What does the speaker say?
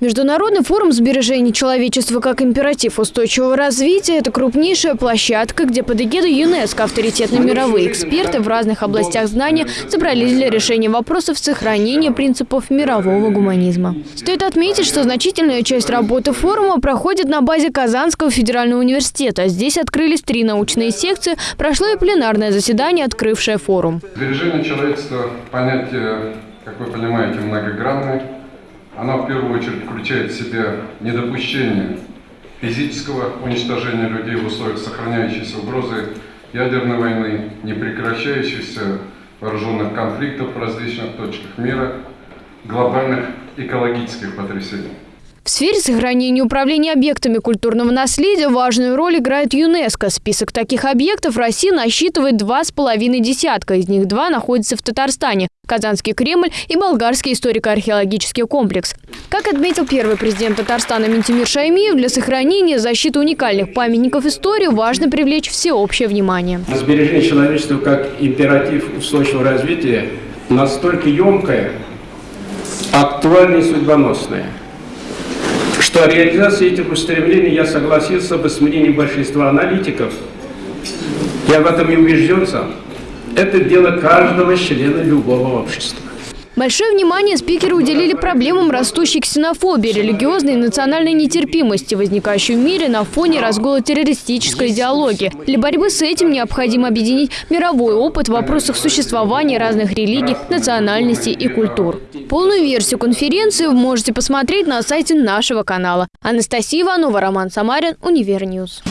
Международный форум сбережения человечества как императив устойчивого развития – это крупнейшая площадка, где под эгидой ЮНЕСКО авторитетные мировые эксперты в разных областях знания собрались для решения вопросов сохранения принципов мирового гуманизма. Стоит отметить, что значительная часть работы форума проходит на базе Казанского федерального университета. Здесь открылись три научные секции, прошло и пленарное заседание, открывшее форум. Сбережение человечества – понятие, как вы понимаете, многогранное. Она в первую очередь включает в себя недопущение физического уничтожения людей в условиях сохраняющейся угрозы ядерной войны, непрекращающихся вооруженных конфликтов в различных точках мира, глобальных экологических потрясений. В сфере сохранения и управления объектами культурного наследия важную роль играет ЮНЕСКО. Список таких объектов Россия насчитывает два с половиной десятка. Из них два находятся в Татарстане – Казанский Кремль и Болгарский историко-археологический комплекс. Как отметил первый президент Татарстана Ментимир Шаймиев, для сохранения и защиты уникальных памятников истории важно привлечь всеобщее внимание. Сбережение человечества как императив устойчивого развития настолько емкое, актуальное и судьбоносное – что реализация этих устремлений я согласился бы с мнением большинства аналитиков. Я в этом и убежден сам. Это дело каждого члена любого общества. Большое внимание спикеры уделили проблемам растущей ксенофобии, религиозной и национальной нетерпимости, возникающей в мире на фоне разгула террористической идеологии. Для борьбы с этим необходимо объединить мировой опыт в вопросах существования разных религий, национальностей и культур. Полную версию конференции вы можете посмотреть на сайте нашего канала. Анастасия Иванова, Роман Самарин, Univer News.